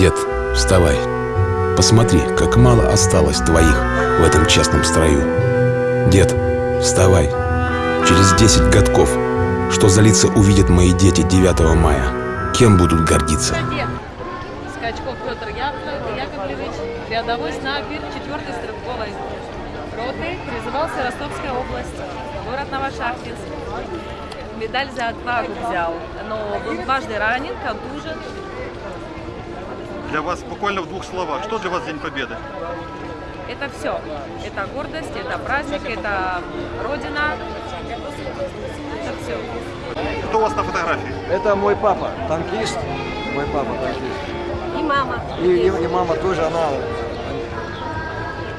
Дед, вставай. Посмотри, как мало осталось твоих в этом честном строю. Дед, вставай. Через 10 годков, что за лица увидят мои дети 9 мая, кем будут гордиться? Скачков Петр Яковлевич, рядовой снайпер 4-й стрелковой роты, призывался Ростовская область, город Новошахтинск. Медаль за отвагу взял, но был дважды ранен, контужен. Для вас буквально в двух словах, что для вас День Победы? Это все. Это гордость, это праздник, это Родина. Это все. Кто у вас на фотографии? Это мой папа, танкист. Мой папа танкист. И мама. И, и, и мама тоже, она...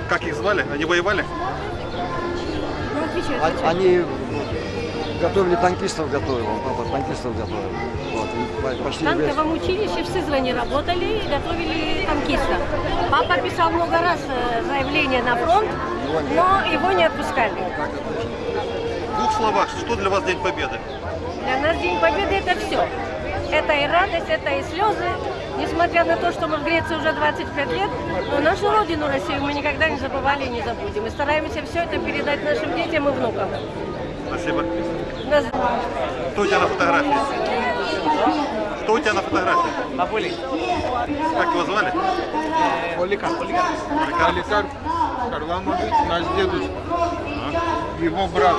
Как их звали? Они воевали? Ну, отвечай, а- отвечай. Они готовили танкистов, готовил. Папа танкистов готовил. Вот, и по- В танковом училище в Сызрани работали и готовили танкиста. Папа писал много раз э, заявление на фронт, но его не отпускали. В двух словах, что для вас День Победы? Для нас День Победы это все. Это и радость, это и слезы. Несмотря на то, что мы в Греции уже 25 лет, но нашу родину Россию мы никогда не забывали и не забудем. И стараемся все это передать нашим детям и внукам. Спасибо. Нас- Кто у тебя на фотографии? Кто у тебя на фотографии? Напoli. Как его звали? Поликар. Поликар Харламович, наш дедушка. Его брат.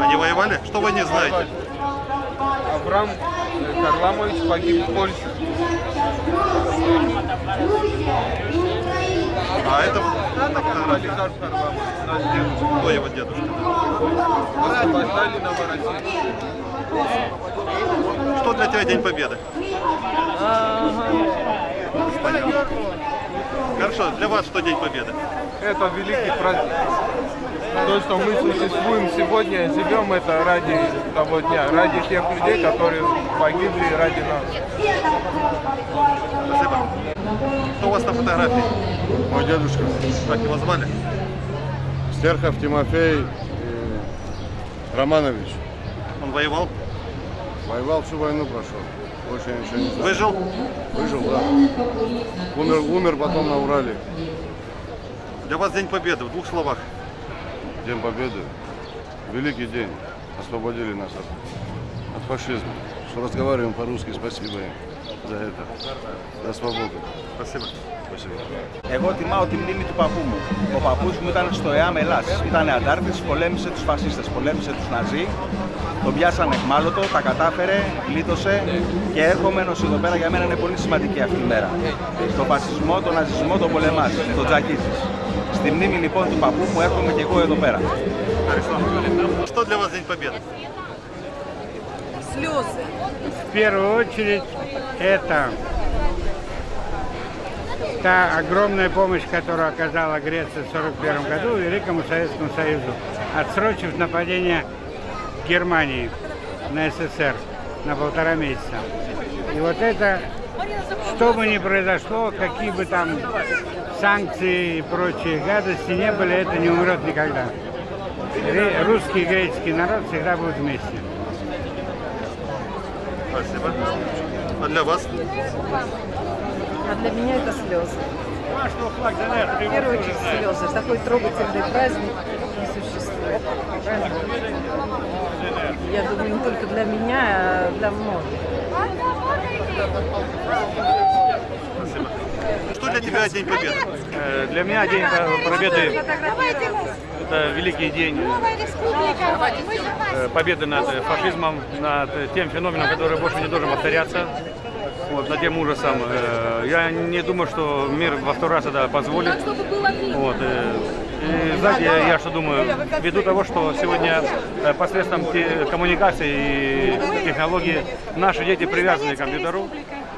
Они воевали? Что вы не знаете? Авраам э, Харламович погиб в Польше. А это на. Поликар Харламович, наш дедушка. Кто его дедушка? Освобождали Новороссию. Что для тебя День Победы? Понятно. Хорошо, для вас что День Победы? Это великий праздник. То, что мы существуем сегодня, живем это ради того дня, ради тех людей, которые погибли ради нас. Спасибо. Кто у вас на фотографии? Мой дедушка Как его звали? Стерхов Тимофей Романович. Он воевал? Воевал всю войну прошел. Больше я ничего не знаю. Выжил? Выжил, да. Умер, умер потом на Урале. Для вас День Победы в двух словах. День Победы. Великий день. Освободили нас от, от фашизма. Что разговариваем по-русски. Спасибо им за это. За свободу. Спасибо. Спасибо. Εγώ τιμάω τη μνήμη του παππού μου. Ο παππούς μου ήταν στο ΕΑΜ Ελλάς. Ήταν αντάρτης, πολέμησε τους φασίστες, πολέμησε τους Ναζί. Τον πιάσανε εχμάλωτο, τα κατάφερε, γλίτωσε και έρχομαι ενώ εδώ πέρα για μένα είναι πολύ σημαντική αυτή η μέρα. Στο φασισμό, τον ναζισμό, τον πολεμάς, τον τζακίζεις. Στη μνήμη λοιπόν του παππού μου έρχομαι και εγώ εδώ πέρα. Что для вас День Победы? Слезы. В первую очередь это та огромная помощь, которую оказала Греция в 1941 году Великому Советскому Союзу, отсрочив нападение Германии на СССР на полтора месяца. И вот это, что бы ни произошло, какие бы там санкции и прочие гадости не были, это не умрет никогда. Русский и греческий народ всегда будут вместе. Спасибо. А для вас? А для меня это слезы. В первую очередь слезы. Такой трогательный праздник не существует. Я думаю, не только для меня, а для многих. Что для тебя День Победы? Э, Для меня День Победы – это великий день э, победы над фашизмом, над тем феноменом, который больше не должен повторяться, вот, над тем ужасом. Э, Я не думаю, что мир во второй раз это позволит. Вот, э, и знаете, я, я что думаю, ввиду того, что сегодня э, посредством те- коммуникации и технологий наши дети привязаны к компьютеру,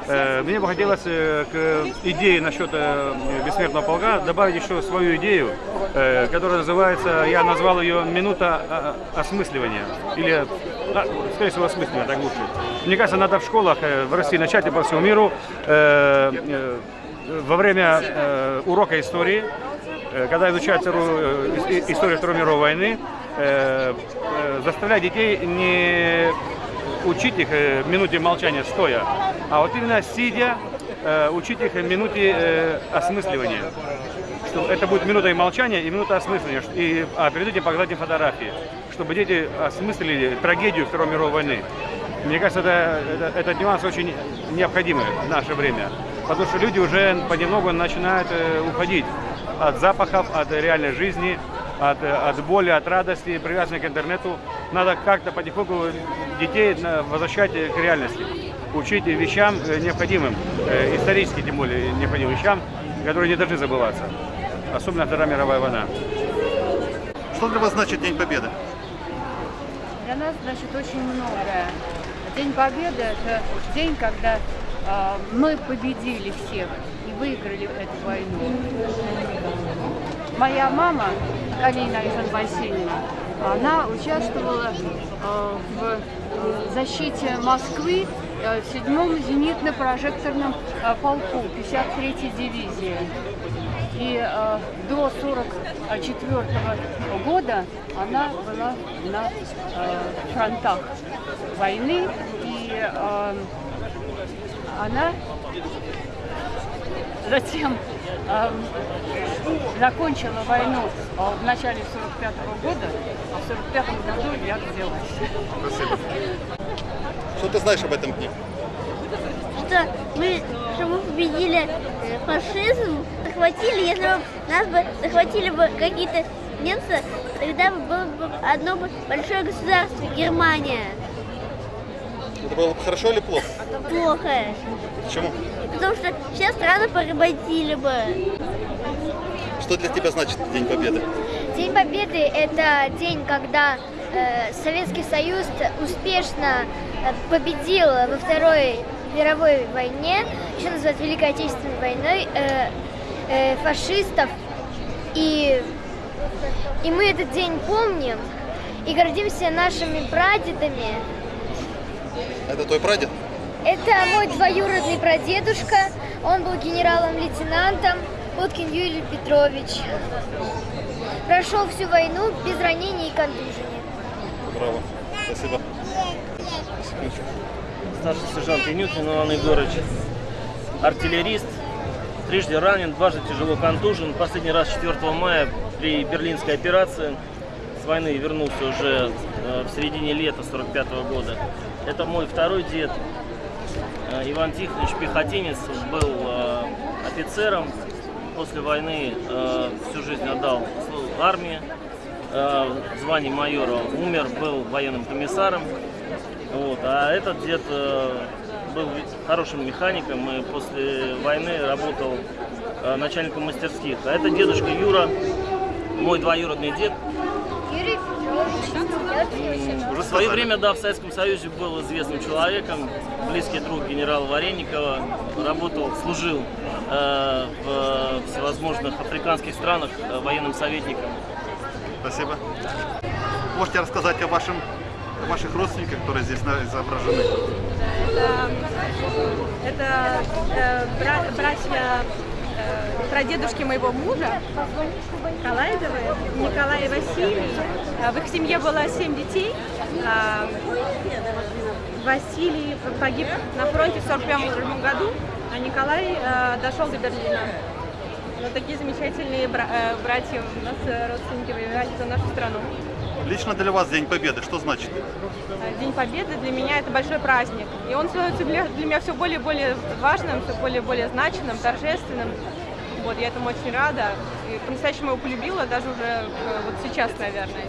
э, мне бы хотелось э, к идее насчет бессмертного полка добавить еще свою идею, которая называется, я назвал ее «Минута а, осмысливания». Или, а, скорее всего, осмысливания, так лучше. Мне кажется, надо в школах э, в России начать и по всему миру э, э, во время урока истории когда изучают историю Второй мировой войны, заставлять детей не учить их минуте молчания стоя, а вот именно сидя, учить их минуте осмысливания. Что это будет минута и молчания, и минута осмысления. И, а перед этим показать им фотографии, чтобы дети осмыслили трагедию Второй мировой войны. Мне кажется, это, это- этот нюанс очень необходимый в наше время. Потому что люди уже понемногу начинают э, уходить от запахов, от реальной жизни, от, э, от боли, от радости, привязанной к интернету. Надо как-то потихоньку детей возвращать э, к реальности. Учить вещам необходимым, исторически тем более необходимым вещам, которые не должны забываться. Особенно Вторая мировая война. Что для вас значит День Победы? Для нас значит очень многое. День Победы – это день, когда э, мы победили всех и выиграли эту войну. Моя мама, Галина Иван Васильевна, она участвовала э, в защите Москвы э, в 7-м зенитно-прожекторном э, полку 53-й дивизии. И э, до 44 года она была на э, фронтах войны, и э, она затем э, закончила войну э, в начале 45 года, а в 45 году я родилась. Спасибо. Что ты знаешь об этом дне? что мы, что мы победили э, фашизм, захватили, если бы нас бы захватили бы какие-то немцы, тогда бы было бы одно большое государство, Германия. Это было бы хорошо или плохо? Плохо. Почему? Потому что все страны поработили бы. Что для тебя значит День Победы? День Победы – это день, когда э, Советский Союз успешно э, победил во Второй мировой войне, еще называют Великой Отечественной войной, э, э, фашистов. И, и мы этот день помним и гордимся нашими прадедами. Это твой прадед? Это мой двоюродный прадедушка, он был генералом-лейтенантом Уткин Юрий Петрович. Прошел всю войну без ранений и контужений. Браво. Спасибо. Старший сержант Инютин Иван Егорович. Артиллерист. Трижды ранен, дважды тяжело контужен. Последний раз 4 мая при Берлинской операции с войны вернулся уже э, в середине лета 45 года. Это мой второй дед. Э, Иван Тихонович Пехотинец был э, офицером. После войны всю жизнь отдал армии. В звании майора умер, был военным комиссаром. Вот. А этот дед был хорошим механиком и после войны работал э, начальником мастерских. А это дедушка Юра, мой двоюродный дед. В свое время, да, в Советском Союзе был известным человеком, близкий друг генерала Вареникова, работал, служил э, в всевозможных африканских странах э, военным советником. Спасибо. Можете рассказать о, вашем, о ваших родственниках, которые здесь изображены? Это, это э, бра- братья э, прадедушки моего мужа, Калайдовы, Николай и Василий. А В их семье было семь детей. А, Василий погиб на фронте в 1941 году, а Николай э, дошел до Берлина. Вот такие замечательные бра- э, братья у нас э, родственники воевали за нашу страну. Лично для вас День Победы что значит? Э, День Победы для меня это большой праздник. И он становится для, для меня все более и более важным, все более и более значимым, торжественным. Вот, я этому очень рада. И по-настоящему его полюбила, даже уже э, вот сейчас, наверное.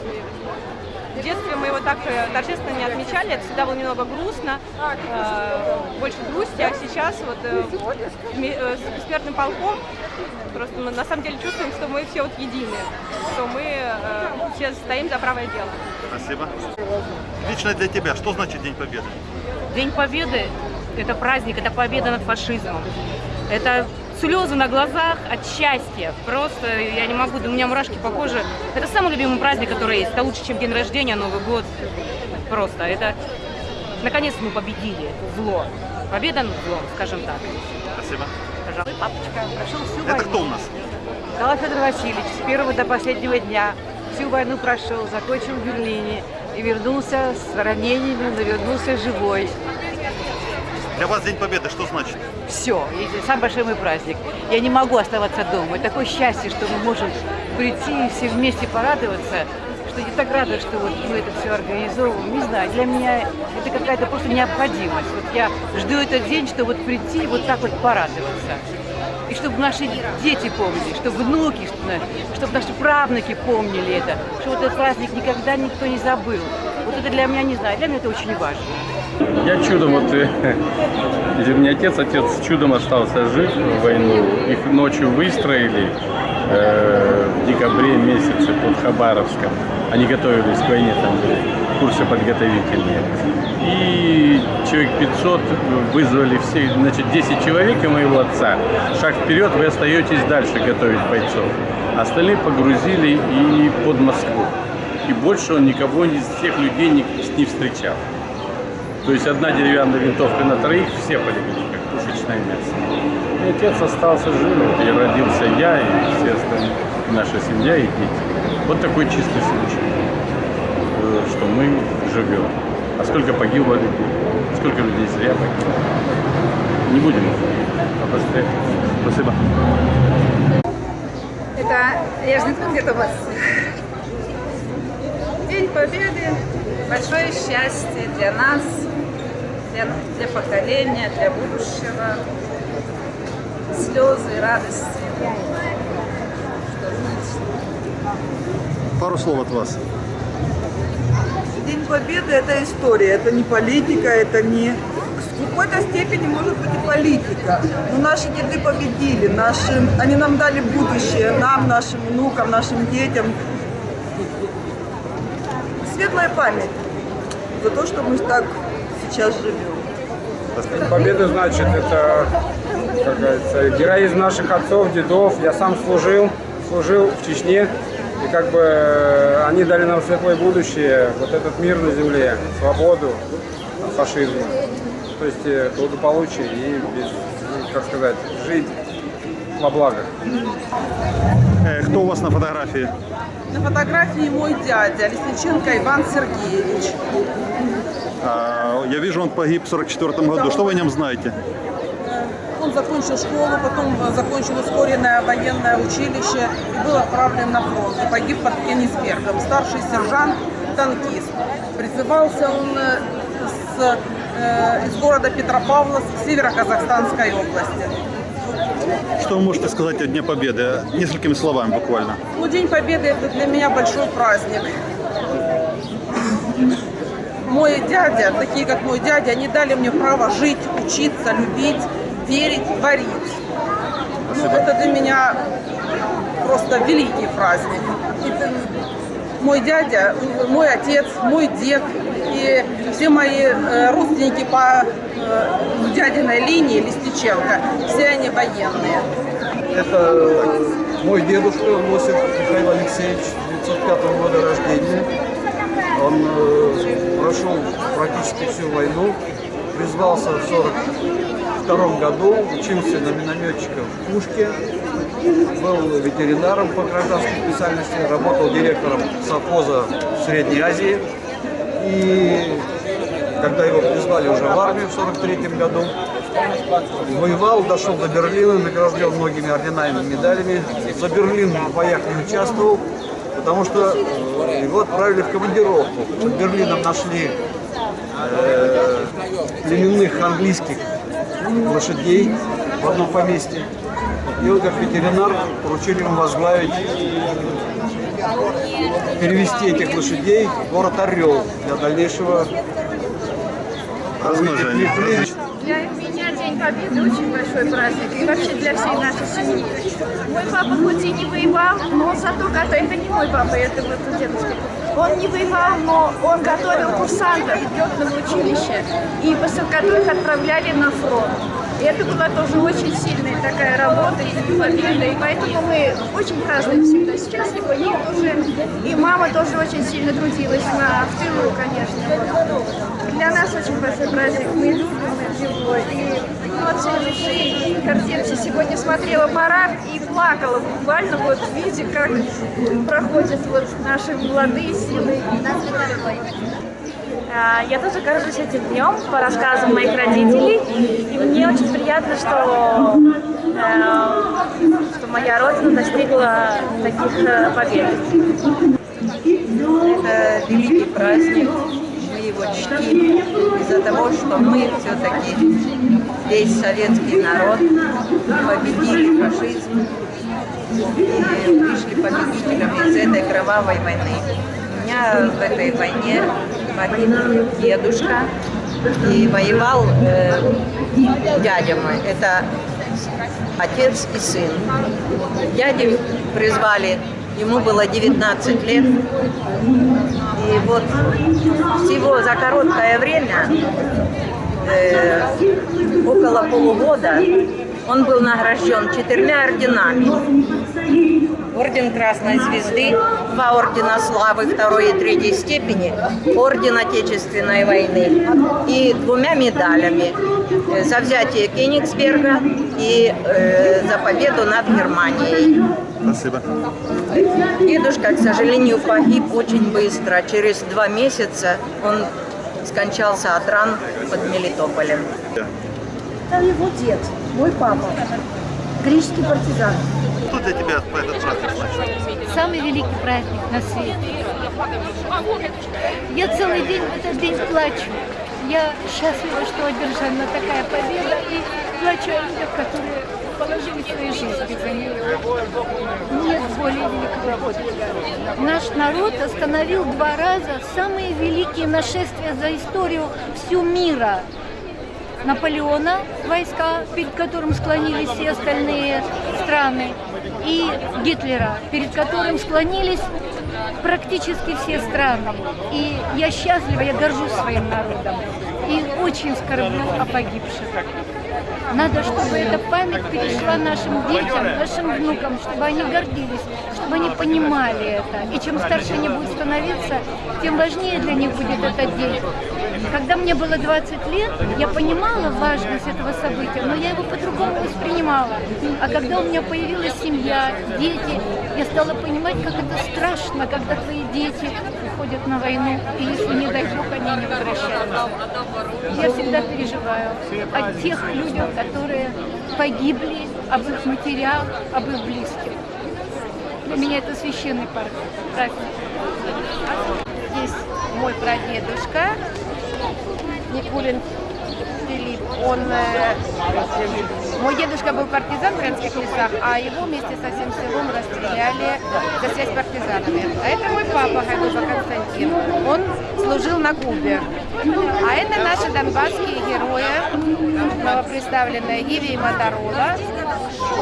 В детстве мы его так э, торжественно не отмечали, это всегда было немного грустно, э, больше грусти, а сейчас вот э, с бессмертным полком просто мы на самом деле чувствуем, что мы все вот едины, что мы все стоим за правое дело. Спасибо. Лично для тебя что значит День Победы? День Победы – это праздник, это победа над фашизмом. Это слезы на глазах от счастья. Просто я не могу, у меня мурашки по коже. Это самый любимый праздник, который есть. Это лучше, чем день рождения, Новый год. Просто это... Наконец мы победили зло. Победа над злом, скажем так. Спасибо. Пожалуйста. Папочка прошел всю Это войну. кто у нас? Николай Федор Васильевич с первого до последнего дня всю войну прошел, закончил в Берлине и вернулся с ранениями, но вернулся живой. Для вас День Победы что значит? Все, это самый большой мой праздник. Я не могу оставаться дома. Это такое счастье, что мы можем прийти и все вместе порадоваться, что я так рада, что вот мы это все организовываем. Не знаю, для меня это какая-то просто необходимость. Вот я жду этот день, чтобы вот прийти и вот так вот порадоваться. И чтобы наши дети помнили, чтобы внуки, чтобы наши правнуки помнили это, что вот этот праздник никогда никто не забыл. Вот это для меня, не знаю, для меня это очень важно. Я чудом, вот, э, у отец, отец чудом остался жив в войну. Их ночью выстроили э, в декабре месяце под Хабаровском. Они готовились к войне, там были курсы подготовительные. И человек 500 вызвали все, значит, 10 человек и моего отца. Шаг вперед, вы остаетесь дальше готовить бойцов. Остальные погрузили и под Москву. И больше он никого из всех людей не, не встречал. То есть одна деревянная винтовка на троих, все полегли, как пушечное мясо. И отец остался жив, и родился я, и все остальные, наша семья и дети. Вот такой чистый случай, э, что мы живем. А сколько погибло людей, сколько людей зря погибло. Не будем обострять. Спасибо. Это, я же где-то у вас. День Победы, большое счастье для нас, для, для поколения, для будущего. Слезы, радости. Что значит? Пару слов от вас. День Победы – это история, это не политика, это не... В какой-то степени может быть и политика. Но наши деды победили, наши... они нам дали будущее, нам, нашим внукам, нашим детям. Светлая память за то, что мы так сейчас живем. Победа, значит, это, как говорится, героизм наших отцов, дедов. Я сам служил, служил в Чечне. И как бы они дали нам светлое будущее, вот этот мир на земле, свободу от фашизма. То есть э, благополучие и, без, как сказать, жить во благо. Э, кто у вас на фотографии? На фотографии мой дядя, Лесниченко Иван Сергеевич. А, я вижу, он погиб в 44 году. Что вы о нем знаете? Он закончил школу, потом закончил ускоренное военное училище и был отправлен на фронт. И погиб под Кенисбергом. Старший сержант, танкист. Призывался он э, с, э, из города Петропавловск, Северо-Казахстанской области. Что вы можете сказать о Дне Победы? Несколькими словами буквально. Ну, День Победы это для меня большой праздник. Мой дядя, такие как мой дядя, они дали мне право жить, учиться, любить, верить, творить. Ну, это для меня просто великий праздник. Это мой дядя, мой отец, мой дед и все мои э, родственники по э, дядиной линии Листиченко, все они военные. Это мой дедушка Лосев Михаил Алексеевич, 1905 года рождения. Он э, прошел практически всю войну, призвался в 1942 году, учился на минометчика в Пушке, был ветеринаром по гражданской специальности, работал директором совхоза в Средней Азии. И когда его призвали уже в армию в 1943 году, воевал, дошел до Берлина, награжден многими орденами и медалями. За Берлин боях не участвовал, потому что его отправили в командировку. Под Берлином нашли э, племенных английских лошадей в одном поместье. И он как ветеринар поручили ему возглавить, перевести этих лошадей в город Орел для дальнейшего размножения. Для меня День Победы очень большой праздник и вообще для всей нашей семьи. Мой папа хоть и не воевал, но зато готовил, это не мой папа, это вот дедушка. Он не воевал, но он готовил курсантов в летном училище, и после которых отправляли на фронт. Это была тоже очень сильная такая работа и победа, и поэтому мы очень празднуем всегда счастливы. И, тоже, и мама тоже очень сильно трудилась на, в тылу, конечно. Для нас очень большой праздник, мы любим его, и ну, от всей души гордимся. Сегодня смотрела парад и плакала буквально вот видя, как проходят вот наши молодые силы. А, Я тоже горжусь этим днем по рассказам моих родителей. И мне очень приятно, что, э, что моя родина достигла таких э, побед. Это великий праздник, мы его чтим из-за того, что мы все-таки весь советский народ победили фашизм и вышли победителями из этой кровавой войны. Меня в этой войне погиб дедушка и воевал э, дядя мой. Это отец и сын. Дядю призвали, ему было 19 лет. И вот всего за короткое время, э, около полугода, он был награжден четырьмя орденами. Орден Красной Звезды, два ордена славы второй и третьей степени, орден Отечественной войны и двумя медалями за взятие Кенигсберга и э, за победу над Германией. Спасибо. Дедушка, к сожалению, погиб очень быстро. Через два месяца он скончался от ран под Мелитополем. Это его дед, мой папа, греческий партизан. Что для тебя этот праздник значит? Самый великий праздник на свете. Я целый день этот день плачу. Я счастлива, что одержана такая победа, и плачу о людях, которые положили свои жизни за нее. Нет более великого подвига. Наш народ остановил два раза самые великие нашествия за историю всю мира. Наполеона, войска, перед которым склонились все остальные страны, и Гитлера, перед которым склонились практически все страны. И я счастлива, я горжусь своим народом. И очень скорблю о погибших. Надо, чтобы эта память перешла нашим детям, нашим внукам, чтобы они гордились, чтобы они понимали это. И чем старше они будут становиться, тем важнее для них будет этот день. Когда мне было 20 лет, я понимала важность этого события, но я его по-другому воспринимала. А когда у меня появилась семья, дети, я стала понимать, как это страшно, когда твои дети уходят на войну, и если, не дай бог, они не возвращаются. Я всегда переживаю о тех людях, которые погибли, об их матерях, об их близких. Для меня это священный праздник. Здесь мой прадедушка Никулин Филипп. Он, э, мой дедушка был партизан в Брянских лесах, а его вместе со всем селом расстреляли за связь с партизанами. А это мой папа Хайдуба Константин. Он служил на Кубе. А это наши донбасские герои, новоприставленные Иви и Моторола.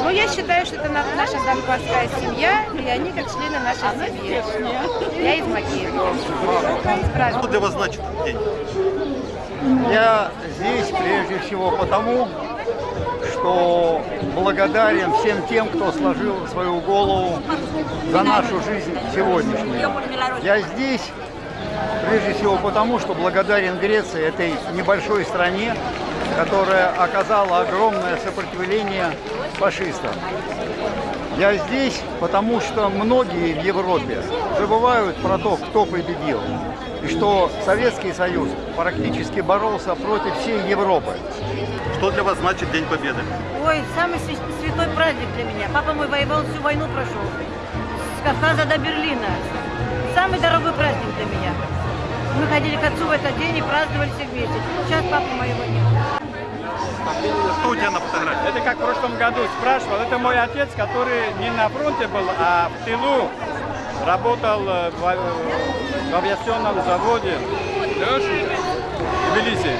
Ну, я считаю, что это на- наша донбасская семья, и они как члены нашей семьи. Я из праздником. Что для вас значит день? Я здесь прежде всего потому, что благодарен всем тем, кто сложил свою голову за нашу жизнь сегодняшнюю. Я здесь прежде всего потому, что благодарен Греции, этой небольшой стране, которая оказала огромное сопротивление фашистам. Я здесь потому, что многие в Европе забывают про то, кто победил, и что Советский Союз практически боролся против всей Европы. Что для вас значит День Победы? Ой, самый свя- святой праздник для меня. Папа мой воевал, всю войну прошел. С Кавказа до Берлина. Самый дорогой праздник для меня. Мы ходили к отцу в этот день и праздновали все вместе. Сейчас папы моего нет. Тебя на фотографии? Это как в прошлом году спрашивал. Это мой отец, который не на фронте был, а в тылу работал э, в, а- в авиационном заводе в Тбилиси.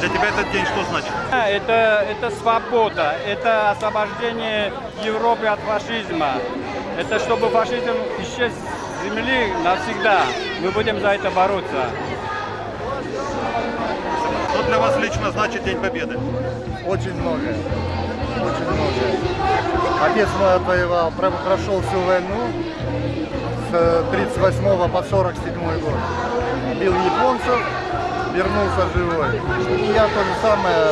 Для тебя этот день что значит? Это, это свобода, это освобождение Европы от фашизма. Это чтобы фашизм исчез с земли навсегда. Мы будем за это бороться. Для вас лично значит День Победы? Очень многое. Очень многое. Отец мой отвоевал, про- прошел всю войну с 38 по 47 год. Бил японцев, вернулся живой. И я то же самое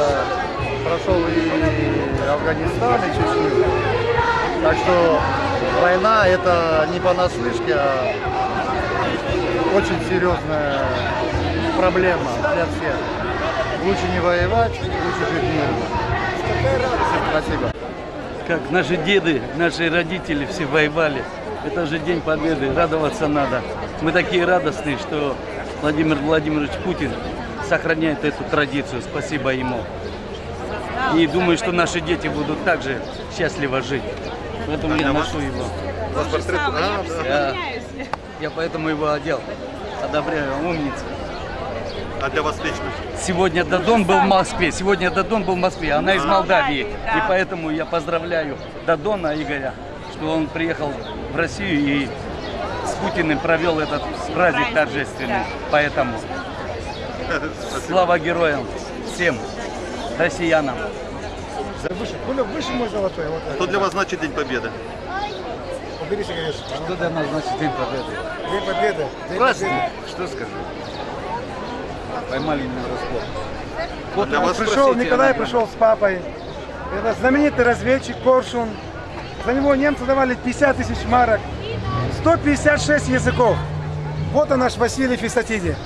прошел и Афганистан, и Чечню. Так что война это не понаслышке, а очень серьезное проблема для всех. Лучше не воевать, лучше жить мирно. Спасибо. Как наши деды, наши родители все воевали. Это же День Победы, радоваться надо. Мы такие радостные, что Владимир Владимирович Путин сохраняет эту традицию. Спасибо ему. И думаю, что наши дети будут также счастливо жить. Поэтому я ношу его. Я поэтому его одел. Одобряю, умница. А для вас лично? Сегодня Дадон был в Москве. Сегодня Дадон был в Москве. Она из Молдавии. И поэтому я поздравляю Дадона Игоря, что он приехал в Россию и с Путиным провел этот праздник торжественный. Поэтому слава героям всем россиянам. Выше, выше мой золотой. Вот Что для вас значит День Победы? Убери сигарету. Что для нас значит День Победы? День Победы. День Праздник. Победы. Что скажу? Поймали меня врасплох. Вот вас пришел, спросите, Николай пришел с папой. Это знаменитый разведчик Коршун. За него немцы давали 50 тысяч марок. 156 языков. Вот он наш Василий Фисатиди.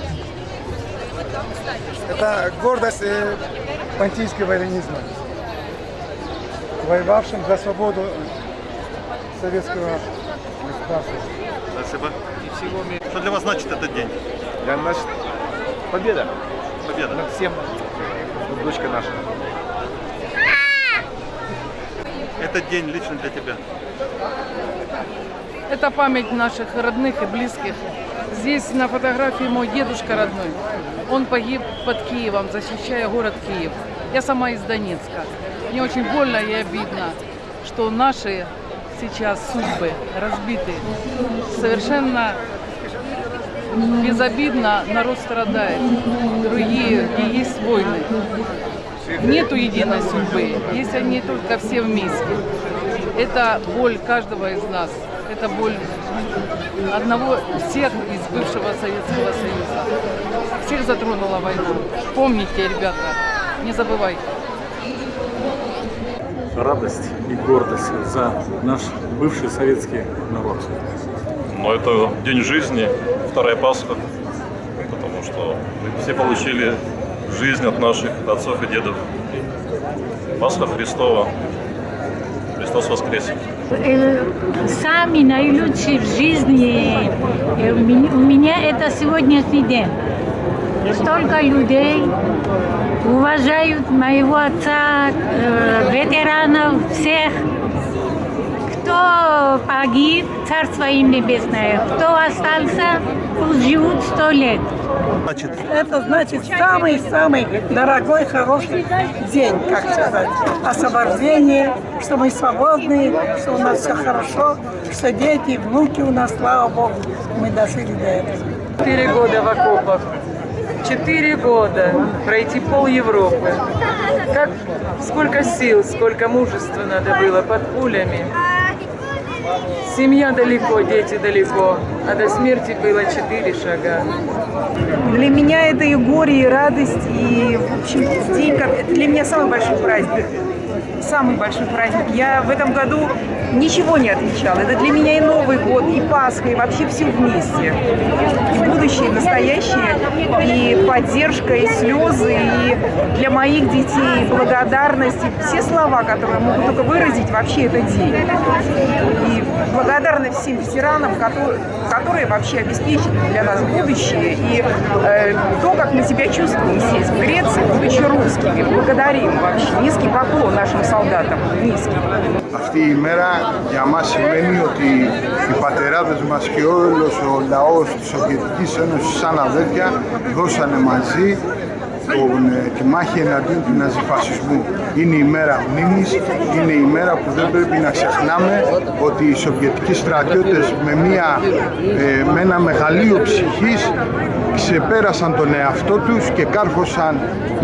Это гордость э, понтийского эллинизма. Воевавшим за свободу советского государства. Спасибо. Что для вас значит этот день? Для нас победа. Победа. Над всем. Дочка наша. Этот день лично для тебя. Это память наших родных и близких. Здесь на фотографии мой дедушка родной. Он погиб под Киевом, защищая город Киев. Я сама из Донецка. Мне очень больно и обидно, что наши сейчас судьбы разбиты. Совершенно безобидно народ страдает. Другие, где есть войны. Нету единой судьбы, есть они только все вместе. Это боль каждого из нас. Это боль одного всех из бывшего Советского Союза. Всех затронула война. Помните, ребята, не забывайте. радость и гордость за наш бывший советский народ. Но это день жизни, вторая Пасха, потому что все получили жизнь от наших отцов и дедов. Пасха Христова. Христос воскрес. Э, Сами наилучшие в жизни э, у меня, это сегодняшний день. Столько людей уважают моего отца, э, ветеранов, всех. Кто погиб, Царство им Небесное. Кто остался, пусть живут сто лет. Это значит самый-самый дорогой, хороший день, как сказать. Освобождение, что мы свободны, что у нас все хорошо, что дети, внуки у нас, слава Богу, мы дожили до этого. Четыре года в окопах. Четыре года пройти пол Европы. Как, сколько сил, сколько мужества надо было под пулями. Семья далеко, дети далеко, а до смерти было четыре шага. Для меня это и горе, и радость, и, в общем, день, как... это для меня самый большой праздник. Самый большой праздник. Я в этом году ничего не отмечала. Это для меня и Новый год, и Пасха, и вообще все вместе. И будущее, и настоящее, и поддержка, и слезы, и для моих детей благодарность, и все слова, которые могут только выразить вообще этот день. И благодарность всем ветеранам, которые, которые вообще обеспечили для нас будущее. И э, то, как мы себя чувствуем здесь, в Греции, будучи русскими. Благодарим вообще. Низкий поклон нашим Αυτή η μέρα για μας σημαίνει ότι οι πατεράδες μας και όλος ο λαός της Σοβιετικής Ένωσης σαν αδέρφια δώσανε μαζί τον, ε, τη μάχη εναντίον του ναζιφασισμού. Είναι η μέρα μνήμης, είναι η μέρα που δεν πρέπει να ξεχνάμε ότι οι Σοβιετικοί στρατιώτες με, μια, ε, με ένα μεγαλείο ψυχής ξεπέρασαν τον εαυτό τους και κάρφωσαν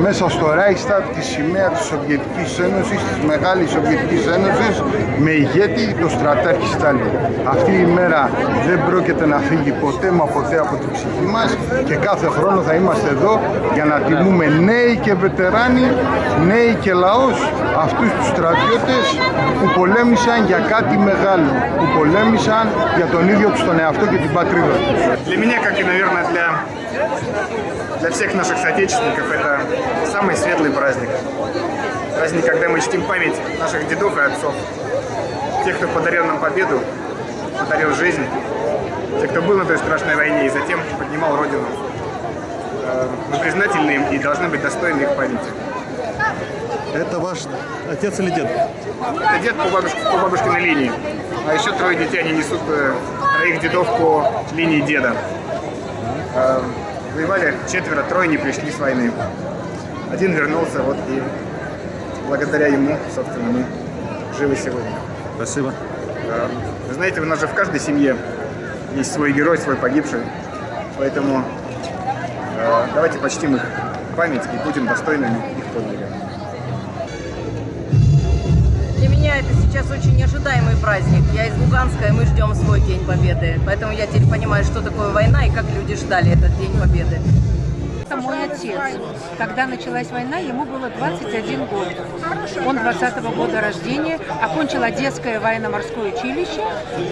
μέσα στο Ράιστατ τη σημαία της Σοβιετικής Ένωσης, της Μεγάλης Σοβιετικής Ένωσης με ηγέτη τον στρατάρχη Στάλιν. Αυτή η μέρα δεν πρόκειται να φύγει ποτέ μα ποτέ από την ψυχή μας και κάθε χρόνο θα είμαστε εδώ για να τιμούμε πούμε νέοι και βετεράνοι, νέοι και λαός, αυτούς τους στρατιώτες που πολέμησαν για κάτι μεγάλο, που πολέμησαν για τον ίδιο τους τον εαυτό και την πατρίδα τους. Для меня, как и, наверное, для, для всех наших соотечественников, это самый светлый праздник. Праздник, когда мы чтим память наших дедов и отцов. Тех, кто подарил нам победу, подарил жизнь. Тех, кто был на той страшной войне и затем поднимал Родину. Э, Мы признательны им и должны быть достойны их памяти. Это ваш отец или дед? Это дед по, бабушке, по бабушкиной линии. А еще трое детей, они несут э, троих дедов по линии деда. Э, Воевали четверо, трое не пришли с войны. Один вернулся, вот и благодаря ему, собственно, мы живы сегодня. Спасибо. Э, Вы знаете, у нас же в каждой семье есть свой герой, свой погибший. Поэтому э, давайте почтим их память и будем достойными их подвига. Для меня это сейчас очень ожидаемый праздник. Я из Луганска, и мы ждем свой День Победы. Поэтому я теперь понимаю, что такое война и как люди ждали этот День Победы. Это мой отец. Когда началась война, ему было 21 год. Он 20-го года рождения, окончил Одесское военно-морское училище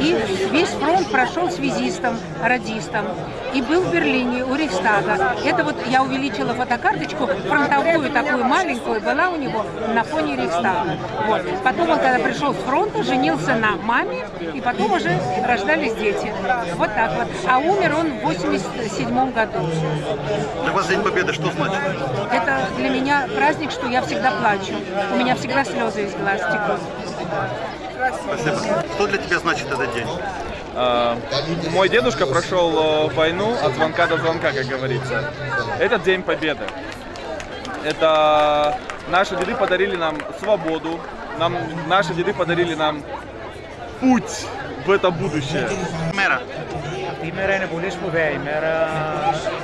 и весь фронт прошел связистом, радистом. И был в Берлине у Рейхстага. Это вот я увеличила фотокарточку, фронтовую такую маленькую, была у него на фоне Рейхстага. Вот. Потом он, когда пришел с фронта, женился на маме, и потом уже рождались дети. Вот так вот. А умер он в 87 году. Для вас День Победы что значит? Это для меня праздник, что я всегда плачу. У меня всегда слезы из глаз текут. Спасибо. Что для тебя значит этот день? А, мой дедушка прошел э, войну от звонка до звонка, как говорится. Этот День Победы. Это наши деды подарили нам свободу, нам, наши деды подарили нам путь в это будущее. Мэра. Αυτή η μέρα είναι πολύ σπουδαία ημέρα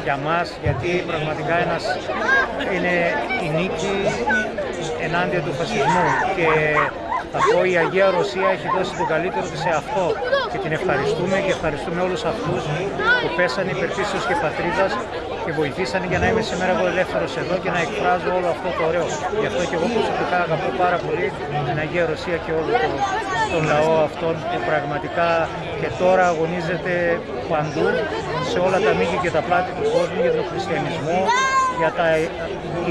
για μας γιατί πραγματικά ένας είναι η νίκη ενάντια του φασισμού και θα πω η Αγία Ρωσία έχει δώσει τον καλύτερο της σε αυτό και την ευχαριστούμε και ευχαριστούμε όλους αυτούς που πέσανε υπερφύσεως και πατρίδας και βοηθήσανε για να είμαι σήμερα εγώ ελεύθερος εδώ και να εκφράζω όλο αυτό το ωραίο. Γι' αυτό και εγώ προσωπικά αγαπώ πάρα πολύ την Αγία Ρωσία και όλο το, τον λαό αυτόν που πραγματικά και τώρα αγωνίζεται παντού σε όλα τα μήκη και τα πλάτη του κόσμου για τον χριστιανισμό, για τα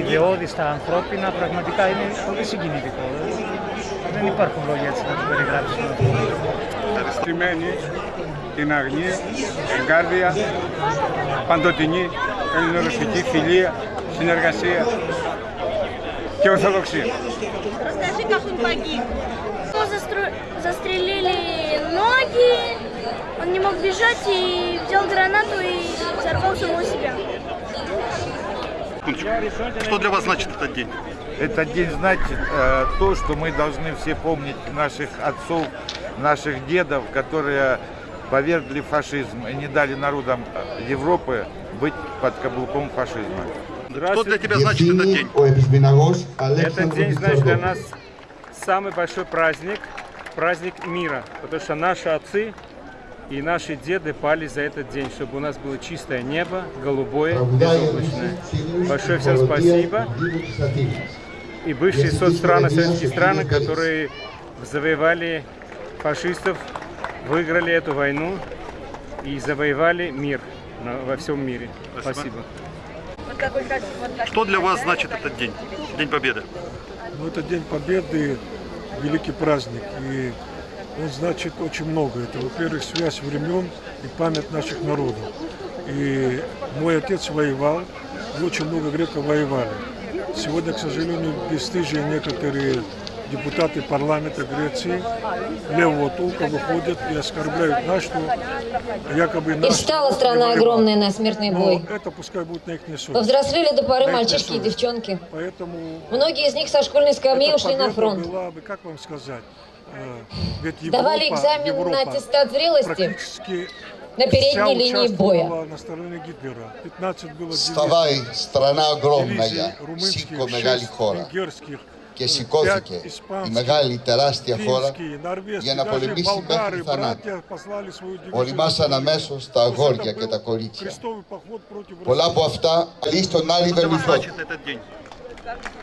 ιδεώδη, τα ανθρώπινα, πραγματικά είναι πολύ συγκινητικό. Δεν υπάρχουν λόγια έτσι να το περιγράψουμε. Ευχαριστημένη την αγνή, εγκάρδια, παντοτινή, ελληνορωσική φιλία, συνεργασία και ορθοδοξία. Καθούν. Застрелили ноги, он не мог бежать и взял гранату и взорвал самого себя. Что для вас значит этот день? Этот день значит э, то, что мы должны все помнить наших отцов, наших дедов, которые повергли фашизм и не дали народам Европы быть под каблуком фашизма. Что для тебя значит этот день? Этот день, значит, для нас самый большой праздник, праздник мира, потому что наши отцы и наши деды пали за этот день, чтобы у нас было чистое небо, голубое, безоблачное. Большое всем спасибо. И бывшие соцстраны, советские страны, которые завоевали фашистов, выиграли эту войну и завоевали мир во всем мире. Спасибо. Спасибо. Что для вас значит этот день? День Победы. Ну, это День Победы, великий праздник, и он значит очень много. Это, во-первых, связь времен и память наших народов. И мой отец воевал, и очень много греков воевали. Сегодня, к сожалению, бесстыжие некоторые депутаты парламента Греции левого толка выходят и оскорбляют нас, что якобы И наш встала народ страна огромная на смертный Но бой. это пускай будет на их совесть. Повзрослели до поры На мальчишки и девчонки. Поэтому Многие из них со школьной скамьи ушли на фронт. была бы, как вам сказать, э, ведь Европа- экзамен на Европа аттестат зрелости на передней линии боя. участвовала на стороне Гитлера. 15 было Вставай, страна огромная, дивизий румынских, και σηκώθηκε η μεγάλη τεράστια χώρα για να πολεμήσει μέχρι θανάτου. Οριμάσαν αμέσω τα αγόρια και τα κορίτσια. Πολλά από αυτά λύστον άλλη δεν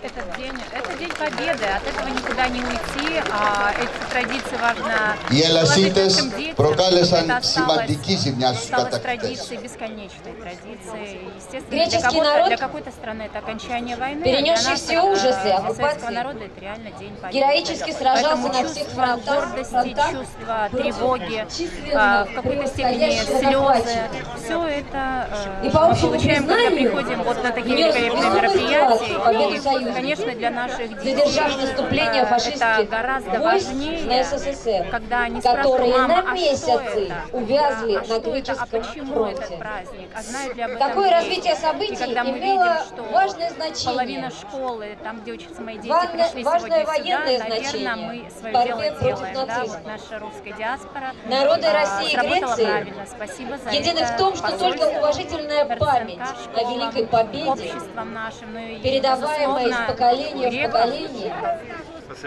Этот день, это день победы, от этого никуда не уйти, а эти традиции важно Οι ελασίτες нашим детям. προκάλεσαν Это осталось- σημαντική ζημιά στους осталось κατακτητές. традицией, бесконечной традицией. Естественно, Греческий для, кого-то, народ, для какой-то страны это окончание войны, перенесший а для нас, все э, ужасы для оккупации, советского народа это реально день победы. героически сражался Поэтому на всех чувство фронтах, гордости, фронтах чувство против тревоги, численно а, в какой-то степени превосходящего слезы, захватчика. все это э, И по мы общему получаем, когда признанию, приходим вот на такие внес великолепные весомый мероприятия. союзников, конечно, для наших детей задержав наступление фашистских гораздо войск важнее, на СССР, когда они которые спрашивают, на мама, а месяцы это? увязли а на что это? А греческом фронте. этот праздник? А Такое развитие событий мы имело видим, важное значение. половина школы, там, где учатся мои дети, Важное- пришли важное военное сюда, наверное, значение мы в свое борьбе дело против делаем. Да, вот наша русская диаспора Народы а, России и Греции правильно. Спасибо за едины это. в том, что только уважительная память о Великой Победе, нашим, ну и, передаваемая из безусловно, поколения в греков. поколение,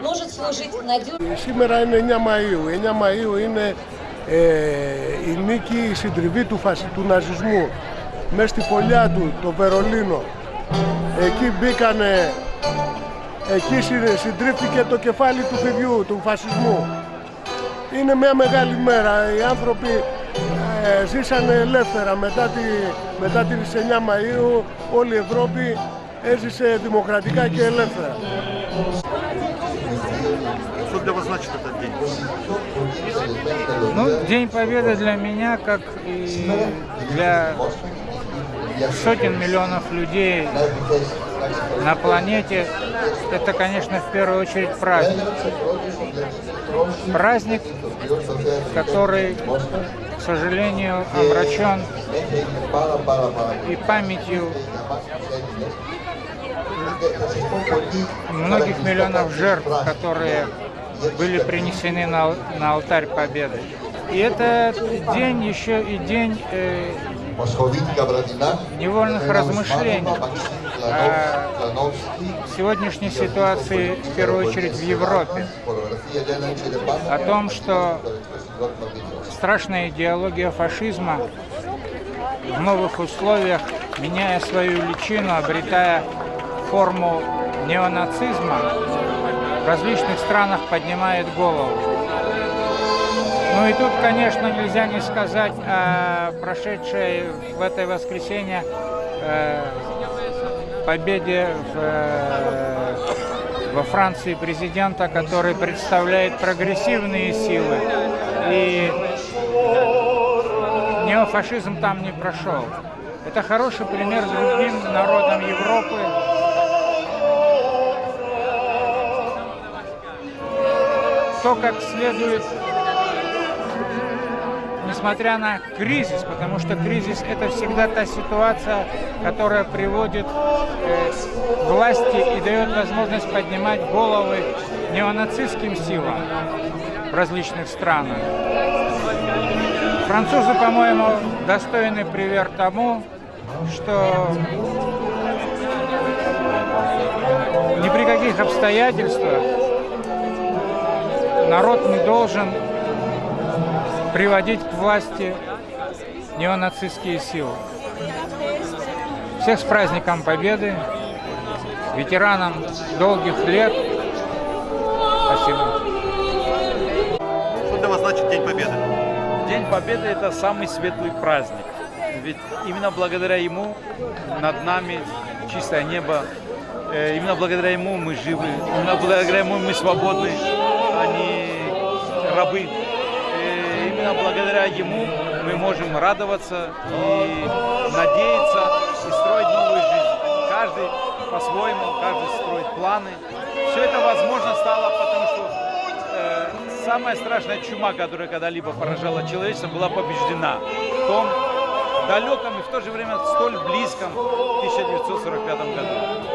может служить надежной Σήμερα είναι 9 Μαΐου. 9 Μαΐου είναι ε, η νίκη, η συντριβή του, φασι, του ναζισμού. Μέσα στη φωλιά του, το Βερολίνο. Εκεί μπήκανε, εκεί συ- συντρίφθηκε το κεφάλι του παιδιού, του φασισμού. Είναι μια μεγάλη μέρα. Οι άνθρωποι ε, ζήσανε ελεύθερα. Μετά, τη, μετά τις 9 Μαΐου όλη η Ευρώπη έζησε δημοκρατικά και ελεύθερα. Что для вас значит этот день? Ну, День Победы для меня, как и для сотен миллионов людей на планете, это, конечно, в первую очередь праздник. Праздник, который, к сожалению, омрачен и памятью многих миллионов жертв, которые были принесены на, на алтарь Победы. И это день еще и день э, невольных размышлений а о сегодняшней ситуации, в первую очередь, в Европе. О том, что страшная идеология фашизма в новых условиях, меняя свою личину, обретая форму неонацизма, в различных странах поднимает голову. Ну и тут, конечно, нельзя не сказать о прошедшей в это воскресенье э, победе в, э, во Франции президента, который представляет прогрессивные силы. И неофашизм там не прошел. Это хороший пример другим народам Европы. То, как следует несмотря на кризис, потому что кризис это всегда та ситуация, которая приводит э, к власти и дает возможность поднимать головы неонацистским силам в различных странах. Французы, по-моему, достойны пример тому, что ни при каких обстоятельствах народ не должен приводить к власти неонацистские силы. Всех с праздником Победы, ветеранам долгих лет. Спасибо. Что для вас значит День Победы? День Победы – это самый светлый праздник. Ведь именно благодаря ему над нами чистое небо, Э, именно благодаря ему мы живы, именно благодаря ему мы свободны, а не рабы. Э, Именно благодаря ему мы можем радоваться и надеяться и строить новую жизнь. Каждый по-своему, каждый строит планы. Все это возможно стало, потому что э, самая страшная чума, которая когда-либо поражала человечество, была побеждена в том далеком и в то же время столь близком 1945 году.